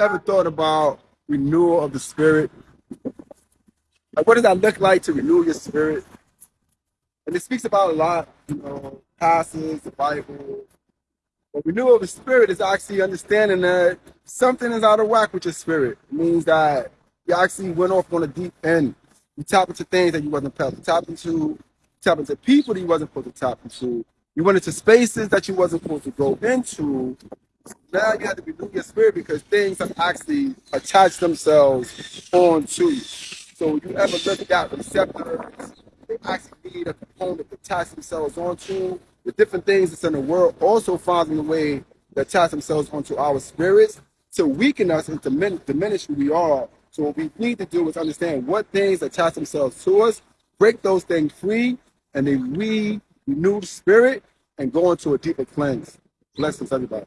ever thought about renewal of the spirit? Like, what does that look like to renew your spirit? And it speaks about a lot, you know, passages, the Bible. But renewal of the spirit is actually understanding that something is out of whack with your spirit. It means that you actually went off on a deep end. You tap into things that you wasn't supposed to tap into, You tap into people that you wasn't supposed to tap into. You went into spaces that you wasn't supposed to go into. Now you have to renew your spirit because things have actually attached themselves onto you. So you ever look at receptors, they actually need a component to attach themselves onto. The different things that's in the world also finding a way to attach themselves onto our spirits to weaken us and to diminish, diminish who we are. So what we need to do is understand what things attach themselves to us, break those things free, and then we renew the spirit and go into a deeper cleanse. Blessings, everybody.